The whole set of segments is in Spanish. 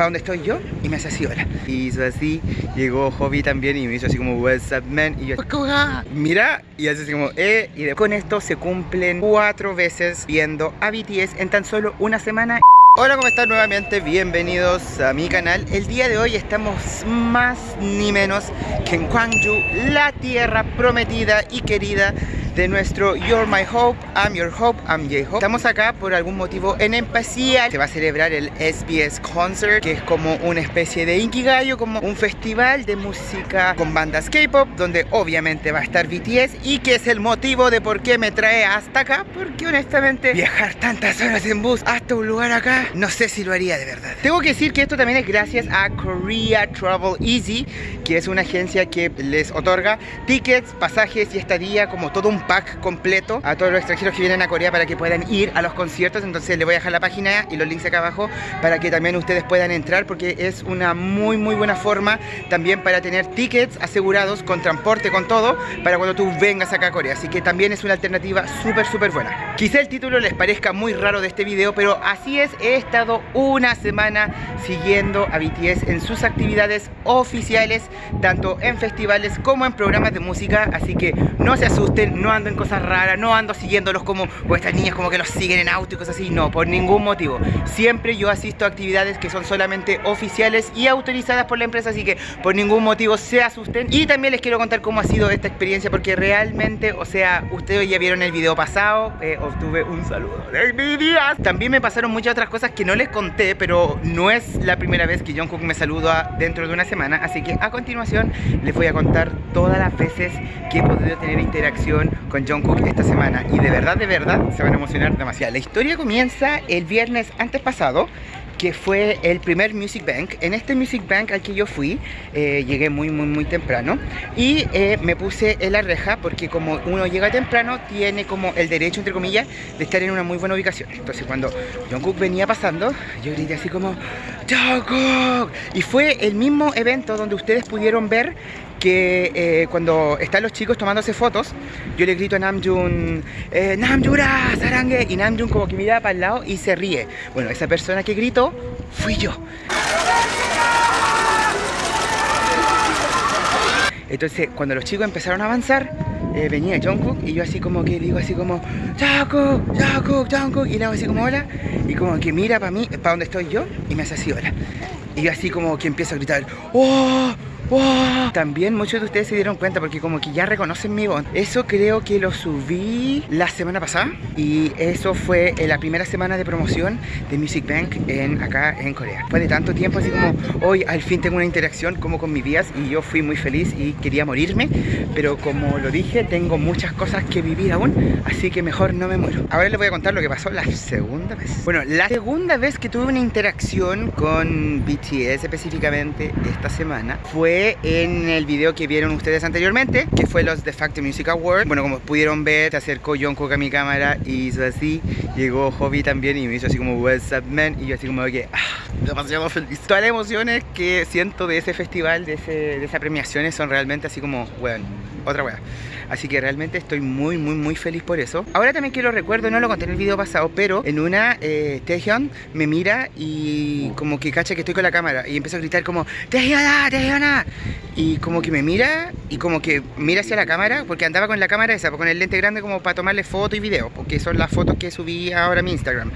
para donde estoy yo y me hace así, hola. Y hizo así, llegó Hobby también y me hizo así como, what's up, man? Y yo, mira, y hace así como, eh. Y con esto se cumplen cuatro veces viendo a BTS en tan solo una semana. Hola, ¿cómo están nuevamente? Bienvenidos a mi canal. El día de hoy estamos más ni menos que en Gwangju, la tierra prometida y querida de nuestro You're My Hope, I'm Your Hope, I'm J-Hope. Estamos acá por algún motivo en especial. Se va a celebrar el SBS Concert, que es como una especie de Inkigayo, como un festival de música con bandas K-pop, donde obviamente va a estar BTS y que es el motivo de por qué me trae hasta acá, porque honestamente viajar tantas horas en bus hasta un lugar acá, no sé si lo haría de verdad. Tengo que decir que esto también es gracias a Korea Travel Easy, que es una agencia que les otorga tickets, pasajes y estadía como todo un pack completo a todos los extranjeros que vienen a Corea para que puedan ir a los conciertos. Entonces les voy a dejar la página y los links acá abajo para que también ustedes puedan entrar porque es una muy muy buena forma también para tener tickets asegurados con transporte, con todo, para cuando tú vengas acá a Corea. Así que también es una alternativa súper súper buena. Quizá el título les parezca muy raro de este video, pero así es, he estado una semana siguiendo a BTS en sus actividades oficiales, tanto en festivales como en programas de música, así que no se asusten, no ando en cosas raras, no ando siguiéndolos como o estas niñas como que los siguen en auto y cosas así, no, por ningún motivo. Siempre yo asisto a actividades que son solamente oficiales y autorizadas por la empresa, así que por ningún motivo se asusten. Y también les quiero contar cómo ha sido esta experiencia, porque realmente, o sea, ustedes ya vieron el video pasado, eh, obtuve un saludo de mi día. También me pasaron muchas otras cosas que no les conté, pero no es la primera vez que Jungkook me saluda dentro de una semana, así que a continuación les voy a contar todas las veces que he podido tener interacción con Jungkook esta semana y de verdad, de verdad se van a emocionar demasiado. La historia comienza el viernes antes pasado que fue el primer Music Bank. En este Music Bank al que yo fui, eh, llegué muy, muy, muy temprano y eh, me puse en la reja porque como uno llega temprano, tiene como el derecho, entre comillas, de estar en una muy buena ubicación. Entonces cuando Jungkook venía pasando, yo grité así como Y fue el mismo evento donde ustedes pudieron ver que eh, cuando están los chicos tomándose fotos, yo le grito a Namjoon, eh, Namjura, Sarangue, y Namjoon como que mira para el lado y se ríe. Bueno, esa persona que gritó fui yo. Entonces, cuando los chicos empezaron a avanzar, eh, venía Jungkook y yo así como que digo así como Jungkook, Jungkook, Jungkook y le hago así como hola y como que mira para mí, para donde estoy yo y me hace así hola y yo así como que empiezo a gritar ¡Oh! También muchos de ustedes se dieron cuenta porque como que ya reconocen mi voz. Eso creo que lo subí la semana pasada y eso fue en la primera semana de promoción de Music Bank en, acá en Corea. Después de tanto tiempo así como hoy al fin tengo una interacción como con mis vías y yo fui muy feliz y quería morirme, pero como lo dije tengo muchas cosas que vivir aún, así que mejor no me muero. Ahora les voy a contar lo que pasó la segunda vez. Bueno, la segunda vez que tuve una interacción con BTS específicamente esta semana fue en el video que vieron ustedes anteriormente, que fue los The Factor Music Awards. Bueno, como pudieron ver, se acercó Jungkook a mi cámara y hizo así. Llegó Hobby también y me hizo así como What's up, man? Y yo así como que, ah, demasiado feliz. Todas las emociones que siento de ese festival, de, ese, de esas premiaciones, son realmente así como, bueno, otra wea. Así que realmente estoy muy, muy, muy feliz por eso. Ahora también quiero recuerdo, no lo conté en el video pasado, pero en una, eh, me mira y como que cacha que estoy con la cámara y empieza a gritar como Taehyuna, Taehyuna. Y como que me mira y como que mira hacia la cámara, porque andaba con la cámara esa, con el lente grande como para tomarle fotos y videos, porque son las fotos que subí ahora a mi Instagram.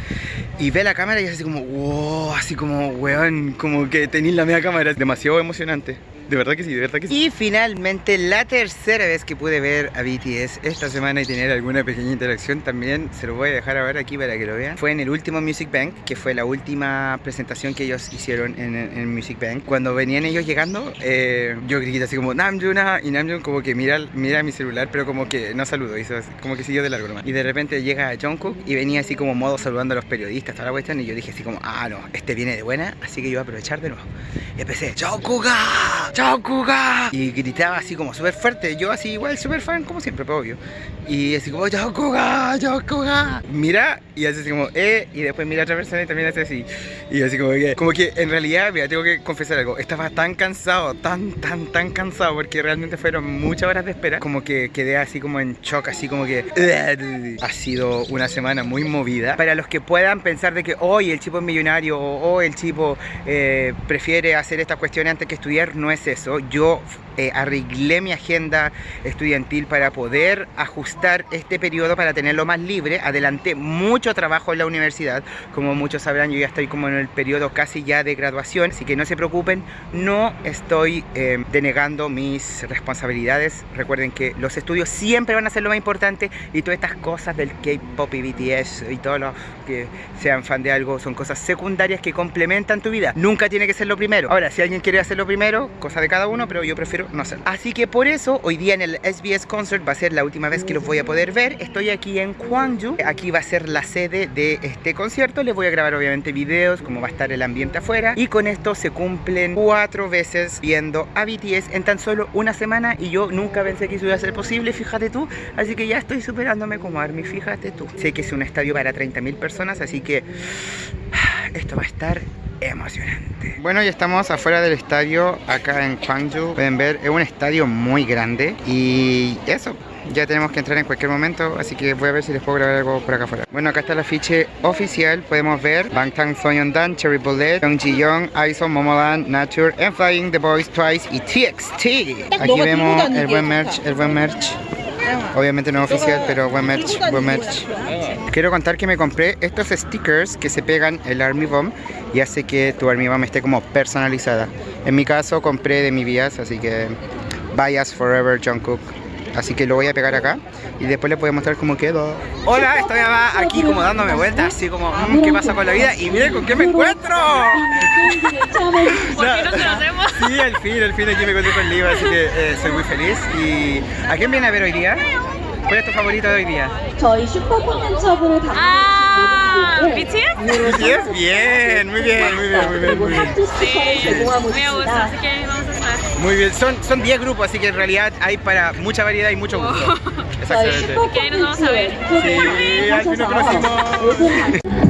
Y ve la cámara y es así como, wow, así como, weón, como que tenéis la media cámara, es demasiado emocionante. De verdad que sí, de verdad que sí. Y finalmente, la tercera vez que pude ver a BTS esta semana y tener alguna pequeña interacción también, se lo voy a dejar ahora aquí para que lo vean. Fue en el último Music Bank, que fue la última presentación que ellos hicieron en, el Music Bank. Cuando venían ellos llegando, eh, yo grité así como Namjoon y Namjoon como que mira, mira mi celular, pero como que no saludó, hizo como que siguió de largo nomás. Y de repente llega Jungkook y venía así como modo saludando a los periodistas, toda la cuestión, y yo dije así como, ah, no, este viene de buena, así que yo voy a aprovechar de nuevo. Y empecé, Jungkook, ¡Chao, Kuga! Y gritaba así como súper fuerte. Yo así igual súper fan, como siempre, pues, obvio. Y así como. ¡Chao, Kuga! Mira, y hace así como, eh, y después mira a otra persona y también hace así. Y así como que, como que en realidad, mira, tengo que confesar algo, estaba tan cansado, tan, tan, tan cansado, porque realmente fueron muchas horas de espera, como que quedé así como en shock, así como que ha sido una semana muy movida. Para los que puedan pensar de que hoy el chico es millonario o hoy el chico eh, prefiere hacer estas cuestiones antes que estudiar, no es eso. Yo eh, arreglé mi agenda estudiantil para poder ajustar este periodo para tenerlo más libre. Adelanté mucho trabajo en la universidad. Como muchos sabrán, yo ya estoy como en el periodo casi ya de graduación, así que no se preocupen, no estoy eh, denegando mis responsabilidades. Recuerden que los estudios siempre van a ser lo más importante y todas estas cosas del K-pop y BTS y todos los que sean fan de algo son cosas secundarias que complementan tu vida. Nunca tiene que ser lo primero. Ahora, si alguien quiere hacerlo primero, cosa de cada uno, pero yo prefiero no sé. Así que por eso hoy día en el SBS Concert va a ser la última vez que los voy a poder ver. Estoy aquí en Gwangju, aquí va a ser la sede de este concierto. Les voy a grabar obviamente videos, cómo va a estar el ambiente afuera. Y con esto se cumplen cuatro veces viendo a BTS en tan solo una semana y yo nunca pensé que eso iba a ser posible, fíjate tú. Así que ya estoy superándome como Army, fíjate tú. Sé que es un estadio para 30.000 personas, así que esto va a estar emocionante. Bueno, ya estamos afuera del estadio acá en Gwangju. Pueden ver, es un estadio muy grande y eso. Ya tenemos que entrar en cualquier momento, así que voy a ver si les puedo grabar algo por acá afuera. Bueno, acá está el afiche oficial, podemos ver Bangtan Dan, Cherry Bullet, Young Ji Young, Aison, Momoland, Nature, and Flying, The Boys Twice y TXT. Aquí vemos el buen merch, el buen merch. Obviamente no oficial, pero buen merch, buen merch. Quiero contar que me compré estos stickers que se pegan el Army Bomb y hace que tu Army Bomb esté como personalizada. En mi caso compré de mi vías, así que Bias Forever Jungkook. Así que lo voy a pegar acá y después les voy a mostrar cómo quedó. Hola, estoy aquí como dándome vueltas, así como, mm, ¿qué pasa con la vida? Y miren con qué me encuentro. ¿Por qué conocemos? Sí, al fin, al fin aquí me encuentro con Liva, así que eh, soy muy feliz. ¿Y a quién viene a ver hoy día? ¿Cuál es tu favorito de hoy día? Ah, BTS. BTS, bien, muy bien, muy bien, muy bien, muy bien. Sí, me gusta, así que vamos a estar. Muy bien, son, son 10 grupos, así que en realidad hay para mucha variedad y mucho gusto. Exactamente. Que ahí nos vamos a ver. Sí, al fin nos conocimos.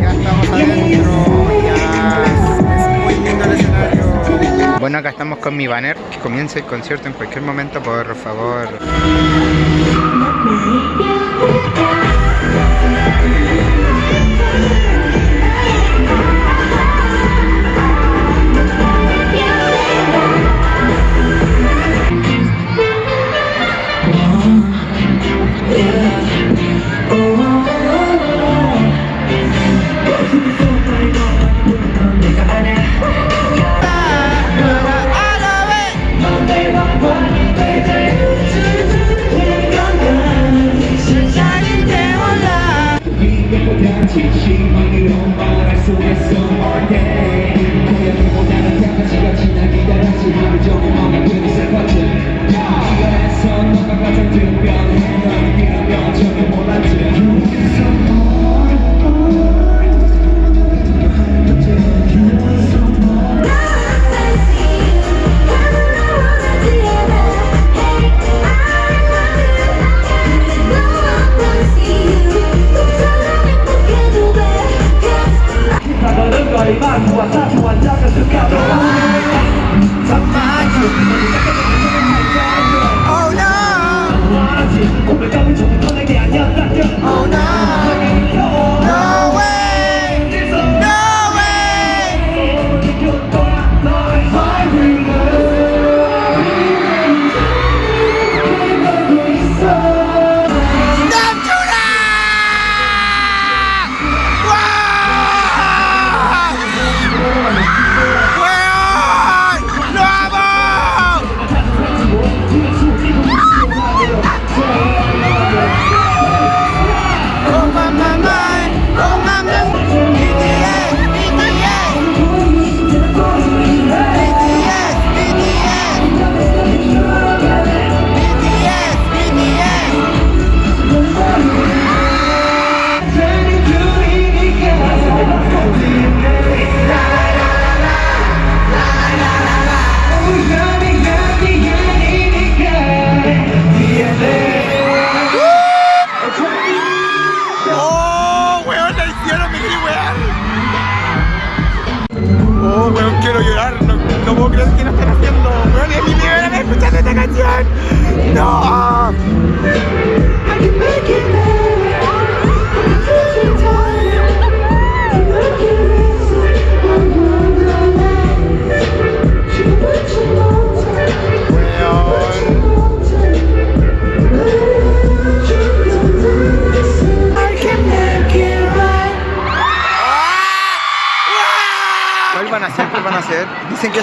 Ya estamos adentro, ya es muy lindo el escenario. Bueno, acá estamos con mi banner, que comience el concierto en cualquier momento, por favor.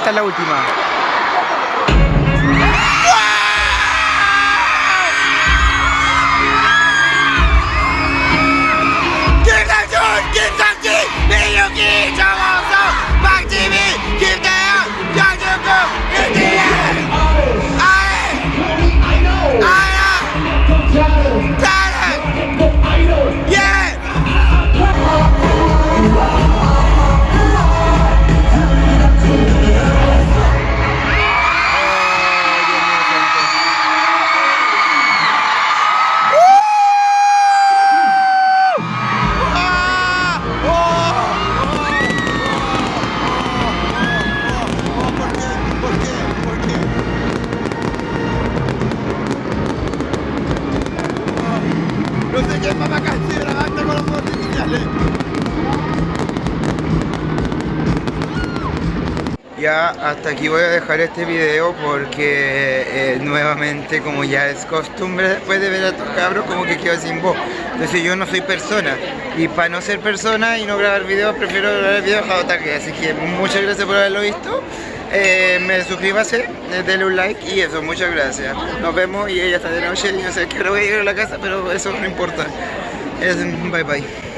Esta es la última. Grabando con los. Ya hasta aquí voy a dejar este video porque eh, nuevamente como ya es costumbre después de ver a estos cabros como que quedo sin voz. Entonces yo no soy persona y para no ser persona y no grabar videos prefiero grabar el video de ataque. Así que muchas gracias por haberlo visto. Eh, me suscríbase, eh, denle un like y eso, muchas gracias. Nos vemos y ya está de noche, yo sé que voy a ir a la casa pero eso no importa. Es, bye bye.